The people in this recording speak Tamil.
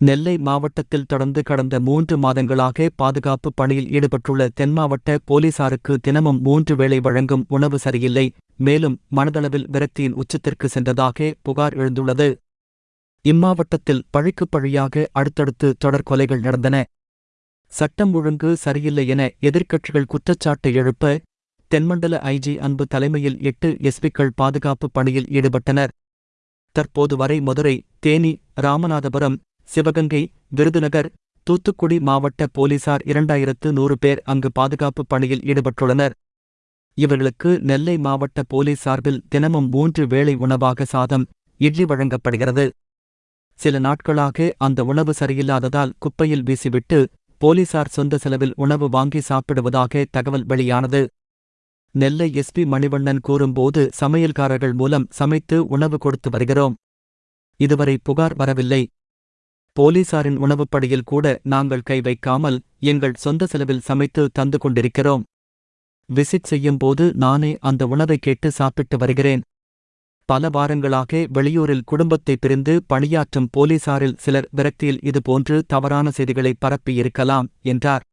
நெல்லை மாவட்டத்தில் தொடர்ந்து கடந்த மூன்று மாதங்களாக பாதுகாப்பு பணியில் ஈடுபட்டுள்ள தென்மாவட்ட போலீசாருக்கு தினமும் மூன்று வேளை வழங்கும் உணவு சரியில்லை. மேலும் மனதளவில் விரக்தியின் உச்சத்திற்கு சென்றதாக புகார் எழுந்துள்ளது. இம்மாவட்டத்தில் பழிக்கு பழியாக அடுத்தடுத்து தொடர் கொலைகள் நடந்தன. சட்டம் ஒழுங்கு சரியில்லை என எதிர்க்கட்சிகள் குற்றச்சாட்டு எழுப்ப தென்மண்டல ஐஜி அன்பு தலைமையில் எட்டு எஸ்பிக்கள் பாதுகாப்பு பணியில் ஈடுபட்டனர். தற்போது வரை மதுரை தேனி ராமநாதபுரம் சிவகங்கை விருதுநகர் தூத்துக்குடி மாவட்ட போலீசார் இரண்டாயிரத்து நூறு பேர் அங்கு பாதுகாப்பு பணியில் ஈடுபட்டுள்ளனர். இவர்களுக்கு நெல்லை மாவட்ட போலீஸ் சார்பில் தினமும் மூன்று வேளை உணவாக சாதம் இட்லி வழங்கப்படுகிறது. சில நாட்களாக அந்த உணவு சரியில்லாததால் குப்பையில் வீசிவிட்டு போலீசார் சொந்த செலவில் உணவு வாங்கி சாப்பிடுவதாக தகவல் வெளியானது. நெல்லை எஸ்பி மணிவண்ணன் கூறும்போது சமையல்காரர்கள் மூலம் சமைத்து உணவு கொடுத்து வருகிறோம். இதுவரை புகார் வரவில்லை. போலீசாரின் உணவுப்படியில் கூட நாங்கள் கை வைக்காமல் எங்கள் சொந்த செலவில் சமைத்து தந்து கொண்டிருக்கிறோம். விசிட் செய்யும்போது நானே அந்த உணவை கேட்டு சாப்பிட்டு வருகிறேன். பல வாரங்களாக வெளியூரில் குடும்பத்தை பிரிந்து பணியாற்றும் போலீசாரில் சிலர் விரக்தியில் இதுபோன்று தவறான செய்திகளை பரப்பியிருக்கலாம் என்றார்.